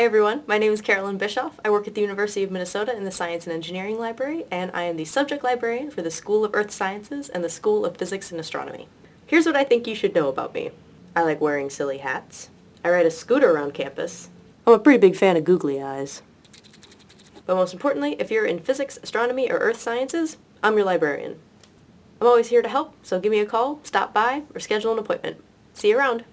Hey everyone, my name is Carolyn Bischoff. I work at the University of Minnesota in the Science and Engineering Library, and I am the subject librarian for the School of Earth Sciences and the School of Physics and Astronomy. Here's what I think you should know about me. I like wearing silly hats. I ride a scooter around campus. I'm a pretty big fan of googly eyes. But most importantly, if you're in physics, astronomy, or earth sciences, I'm your librarian. I'm always here to help, so give me a call, stop by, or schedule an appointment. See you around.